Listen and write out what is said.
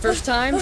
First time,